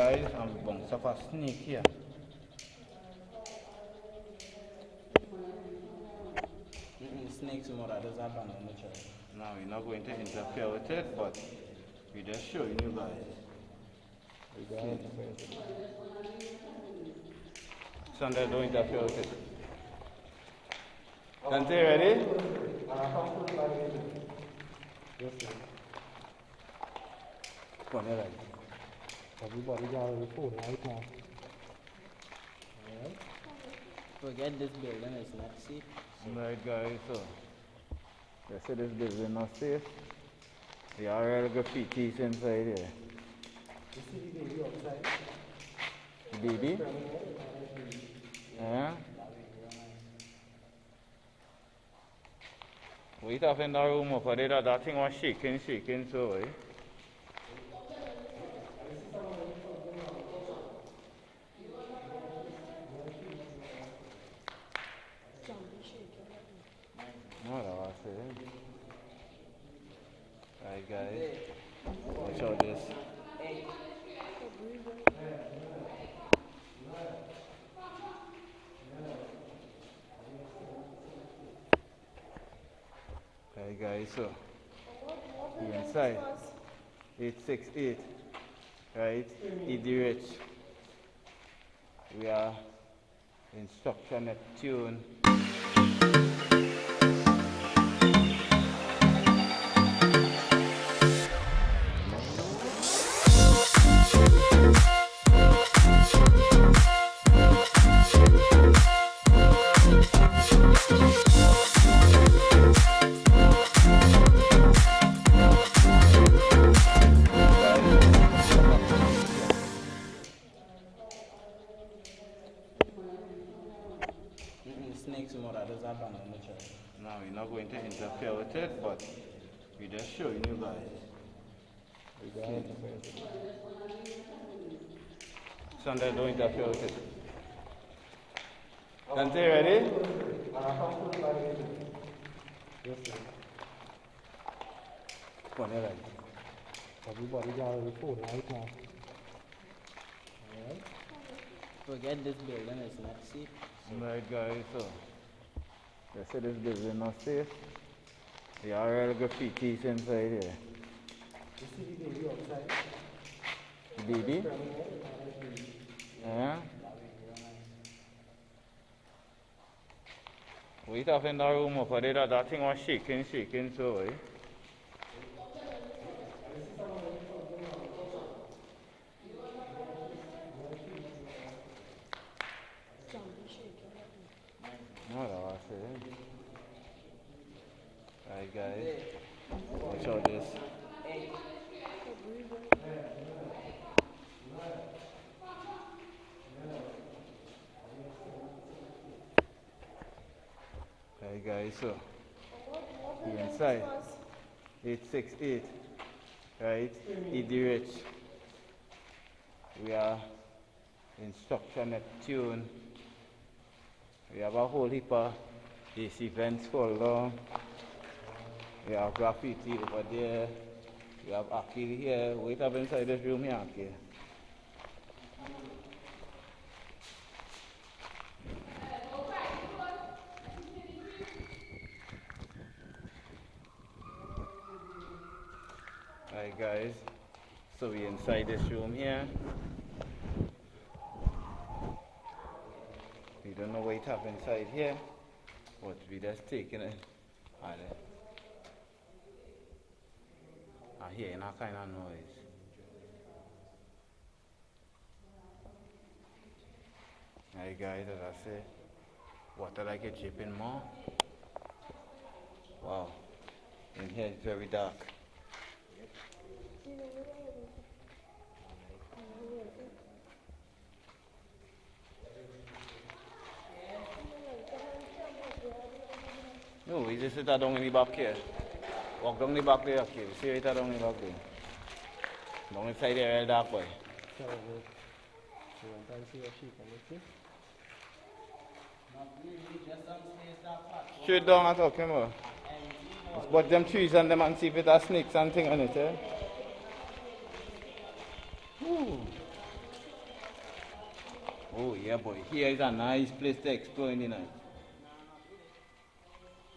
guys, I'm bounce off a snake here. Mm-mm, snakes mother does abandon the child. Now we're not going to interfere with it, but we're just showing you guys. Sunday, don't interfere with it. Dante, ready? Yes. Come on, right. Everybody got a phone right now. Alright. Forget this building, it's not safe. Right guys, so they say this building not safe. There are real graffitis inside here. You see the baby outside? Baby? Yeah? Wait up in the room over there, that, that thing was shaking, shaking so eh? What I say? Right guys, out this. Hey guys, so the inside 868, right? ED. We are instruction Neptune. Mm-mm, Now we're not going to interfere with it, but we're just showing you guys. Sunday, don't interfere with it. Dante, ready? Yes, sir. Come on, here. Everybody got a phone right now. Alright. Forget this building, it's not safe. Right guys, so they say this building not safe. There are real graffitis inside here. You see the baby outside? Baby? Yeah? Wait up in the room over there, that thing was shaking, shaking so eh? What I say? Right guys, watch out this. Right guys, so the inside 868, right? ED. We are instruction Neptune. We have a whole heap of these events on. We have graffiti over there. We have Aki here. Wait up inside this room here, Aki. Alright guys, so we inside this room here. We don't know what have inside here, just taking it. And I hear a kind of noise. Hey guys, as I say, water like it dripping more. Wow, in here it's very dark. No, we just sit down in the back here. Walk down the back there, okay. See right down the back there. Down inside there, real dark boy. Straight down and talk, come on. But them trees and them and see if it has snakes and thing on it, eh? Ooh. Oh yeah, boy. Here is a nice place to explore in the night.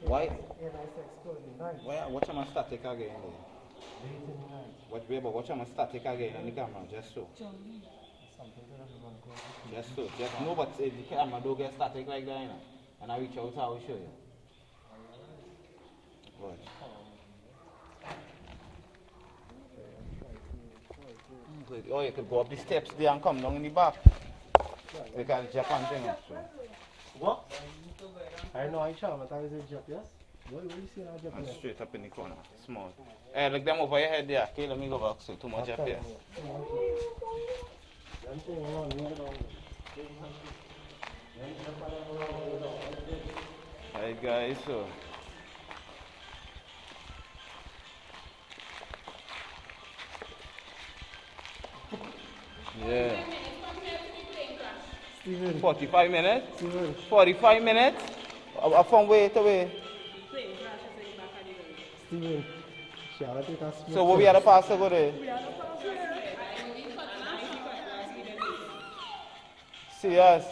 Why? Yeah, nice explore the night. Why? Watch my static again. There. Late in the night. Watch, baby, watch my static again on the camera, just so. Something to everyone go. Just so. Just no, but if the camera don't get static like that, you know. And I reach out, I will show you. Watch. Oh, you could go up the steps there and come down in the back. You can Japan thing. What? I know I shall, but I was a job, yes? What, what you see now? And straight up in the corner. Small. Hey, look them over your head there. Okay, let me go back. So too much up here. I'm saying, no, leave it on. Alright guys, so Yeah. Steven, 45 minutes? Steven, 45 minutes? Uh, From way to way. Steven. Shall I take a smoke? So what we had to pass to go there? Serious?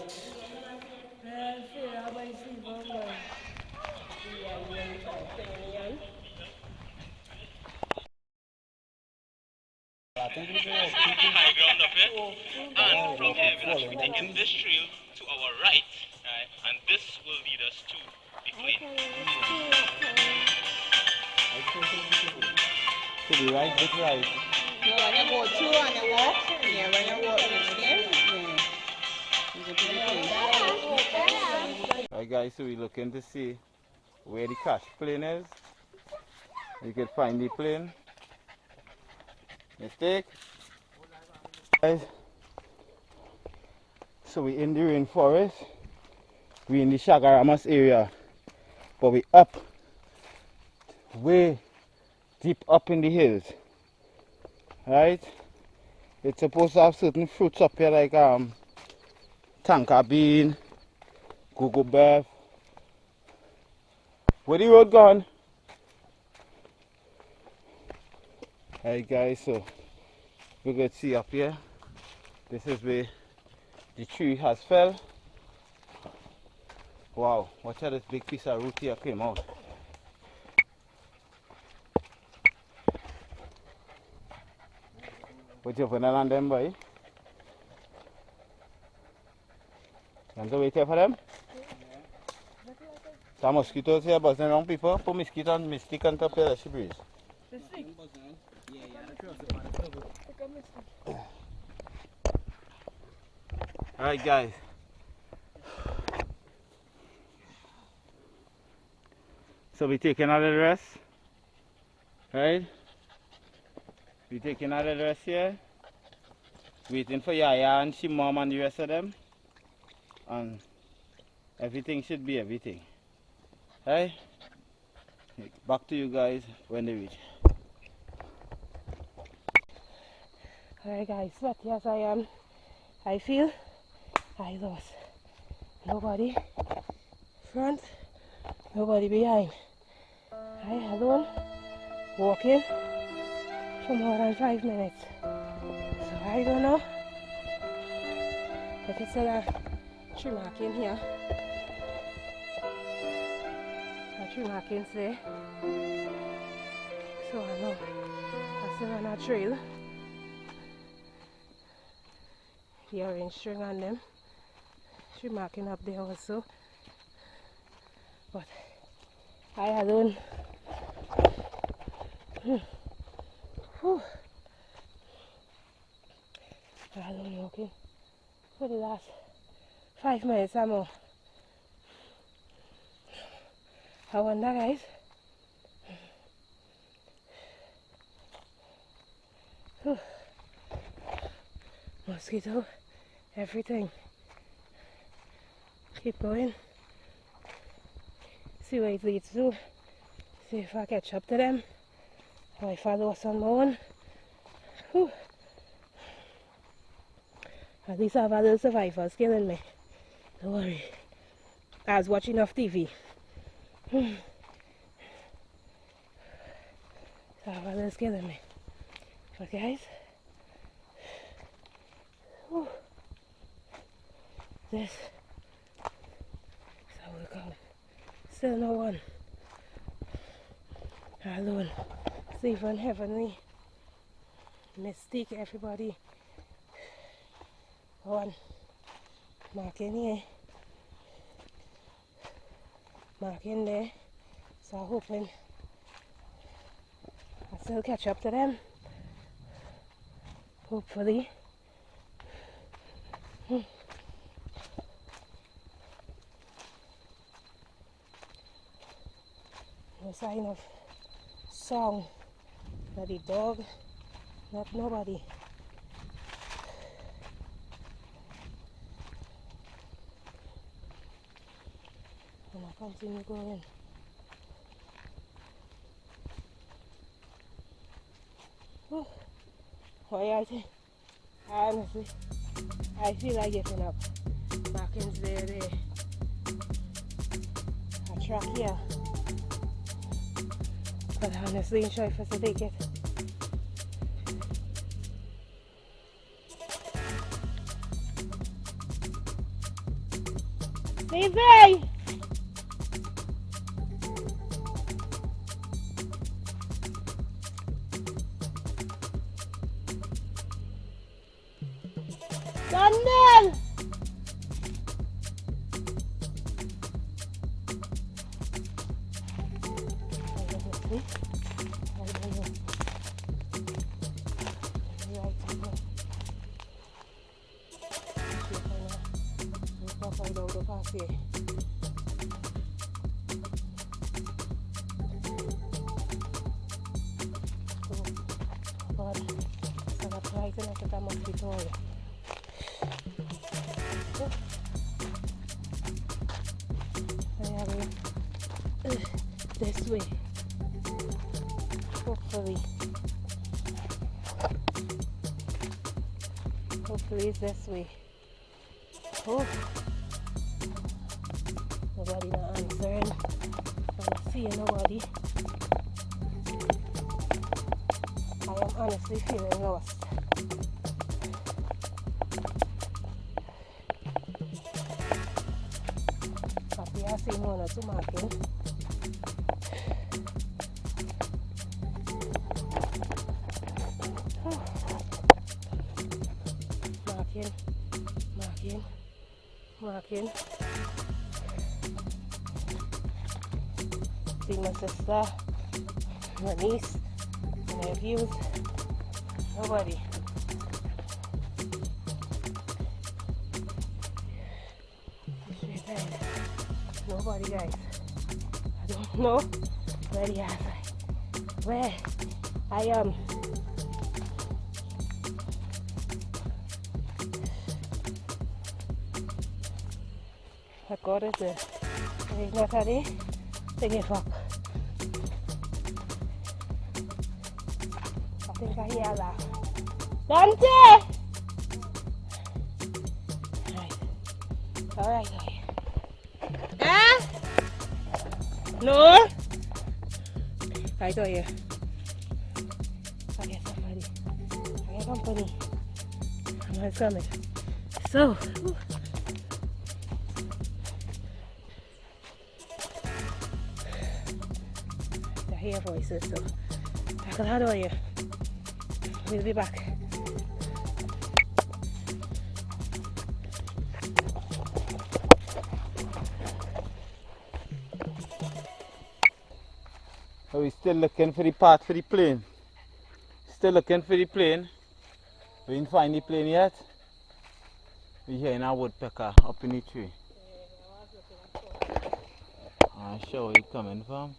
To right, this right. No, when you go through and you walk, yeah, when you walk in yeah. You. Alright guys, so we're looking to see where the cash plane is. You can find the plane. Mistake. Guys, so we in the rainforest. We in the Chaguaramas area. But we up way deep up in the hills. Right? It's supposed to have certain fruits up here like um tonka bean, Google Bev. Where the road gone? Alright guys, so we could see up here. This is where the tree has fell. Wow, watch out this big piece of root here came out. What you putting on them boy? You want to wait here for them? Some mosquitoes here buzzing around people. Put mosquito and mystic on top here, let she breeze. Yeah, yeah, the cross the path is over. Alright guys. So we take another rest. Right? We taking a little rest here. Waiting for Yaya and she mom and the rest of them. And everything should be everything. Right? Back to you guys when they reach. Alright guys, but yes I am. I feel I lost. Nobody front, nobody behind. I alone walking for more than five minutes. So I don't know if it's a tree marking here. A tree markings there. So I know I'm still on a trail. the orange string on them. She marking up there also. But I alone. Hmm. Whew. I alone walking for the last five minutes or more. I wonder guys. Whew. Mosquito everything. Keep going. See where it leads to. See if I catch up to them. I lost on my own. Whew. At least I have a little survivors killing me. Don't worry. I was watching off TV. Hmm. So I have a killing me. But guys, whew. This is how we come. Still no one. Alone. Stephen Heavenly. Mystique everybody. One. Mark in here. Mark in there. So I'm hoping I still catch up to them. Hopefully. Hmm. No sign of song. The dog, not nobody. And I continue going. Whew. Why I think, honestly, I feel like getting up. Markings there, there. A track here. But honestly, I'm sure if I should take it. Vem, vem! Sarap na kita mag-tutorial. Kaya uh, this way. Hopefully. Hopefully it's this way. Oh. Nobody not answering. I'm seeing nobody. I am honestly feeling lost. Tapi asing muna tumakin. Makin, makin, makin. See my sister, my niece, my nephews, nobody. Know where the other where I am. I any to give up. I eh? I hear that. Dante! Right. Alright, okay. Eh? No? Saw you. I get somebody. I get company. I'm not coming. So, whew. I hear voices, so Michael, how are you? We'll be back. Are we still looking for the part for the plane? Still looking for the plane? We didn't find the plane yet? We hearing a woodpecker up in the tree. I'm sure where coming from.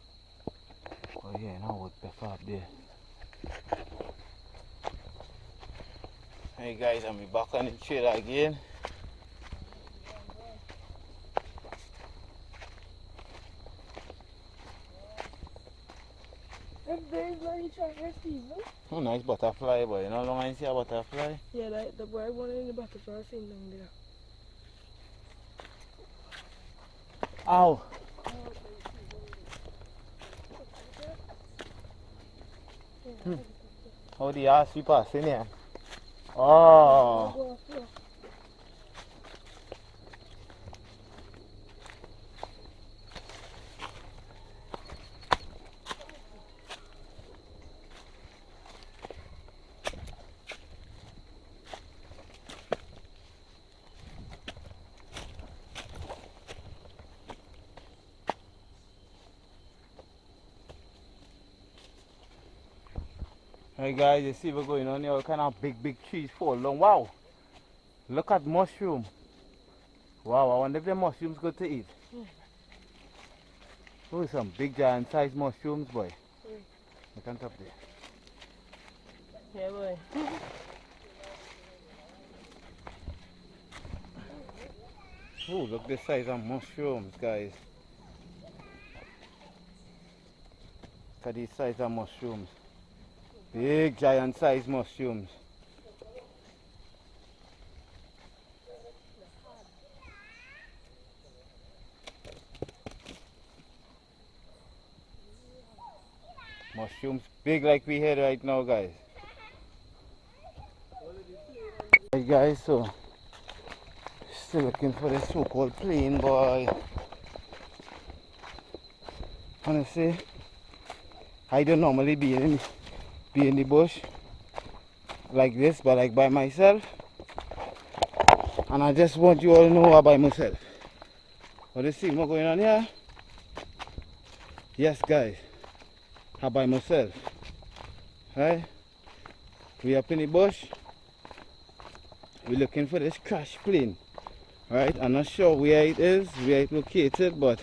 We're hearing a woodpecker up there. Hey guys, I'm back on the trail again. Oh, nice butterfly, boy. You know how long I see a butterfly? Yeah, that, the boy one in the butterfly thing down there. Ow! Hmm. How the ass we passing here? Oh! Hey guys, you see what's going on here? Kind of big, big trees fall long. Wow! Look at mushroom. Wow, I wonder if the mushrooms good to eat. Hmm. Oh, some big giant sized mushrooms, boy. Hmm. Look on top there. Yeah, boy. Oh, look the size of mushrooms, guys. Look at the size of mushrooms. Big giant sized mushrooms. Mushrooms big like we had right now, guys. Hey guys, so still looking for the so-called plane boy. Honestly, I don't normally be in be in the bush like this, but like by myself. And I just want you all to know about myself. What is see what going on here? Yes, guys. How by myself. Right? We up in the bush. We're looking for this crash plane. Right? I'm not sure where it is, where it's located, but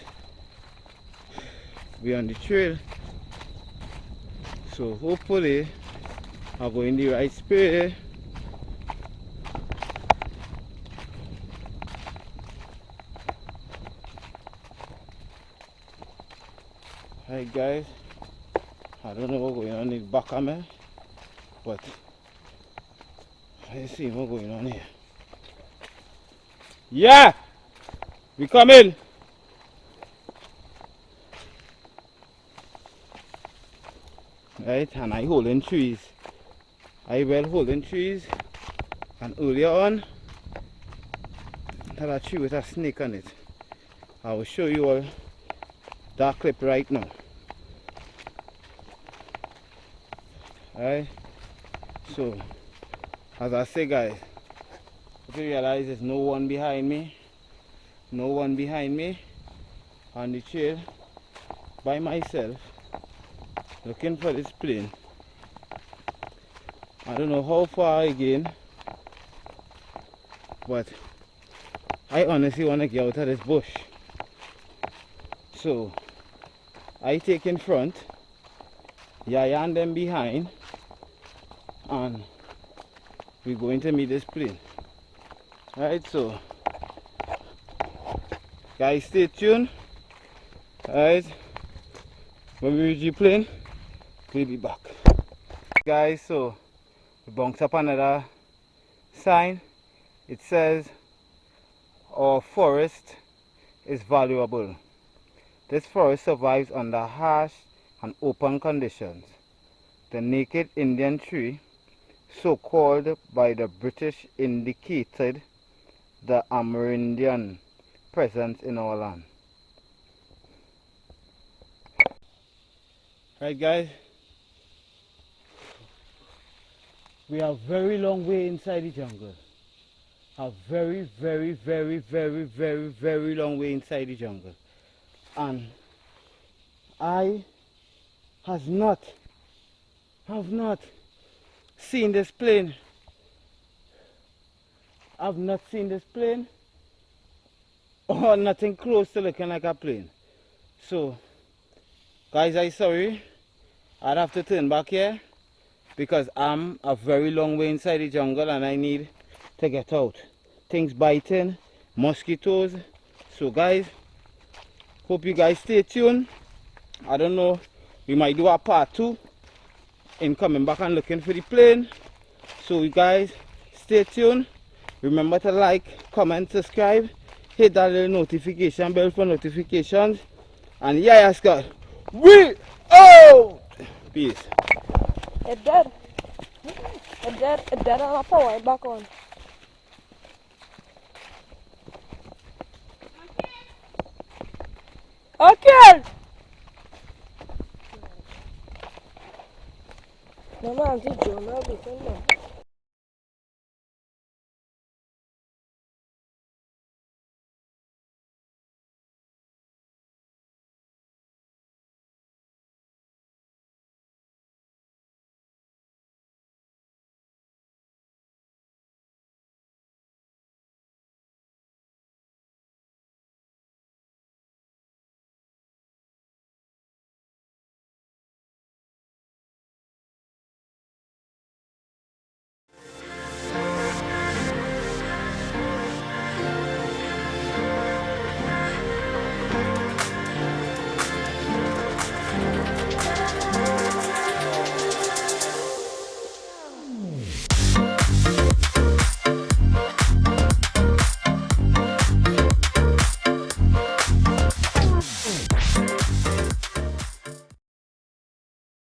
we're on the trail. So hopefully I'll go in the right spirit. Hi guys, I don't know what's going on in back of me, but let's see what's going on here. Yeah! We coming! Right, and I holding trees. I well holding trees, and earlier on, that a tree with a snake on it. I will show you all that clip right now. Right? So, as I say guys, if you realize there's no one behind me. No one behind me on the trail by myself looking for this plane. I don't know how far again, but I honestly want to get out of this bush. So I take in front, Yaya and them behind, and we're going to meet this plane. Alright, so guys, stay tuned. Alright, when we reach the plane, we'll be back. Guys, so we bounced up another sign. It says our forest is valuable. This forest survives under harsh and open conditions. The naked Indian tree, so called by the British, indicated the Amerindian presence in our land. Right guys, we are very long way inside the jungle. A very, very, very, very, very, very long way inside the jungle. And I has not, have not seen this plane. I've not seen this plane or nothing close to looking like a plane. So, guys, I'm sorry. I'd have to turn back here because I'm a very long way inside the jungle and I need to get out. Things biting, mosquitoes. So, guys, hope you guys stay tuned. I don't know, we might do a part two in coming back and looking for the plane. So, you guys, stay tuned. Remember to like, comment, subscribe, hit that little notification bell for notifications. And yeah, Scott, we out! Peace. It dead. It dead. It dead and I power it back on. Okay. No man, this Jonah be saying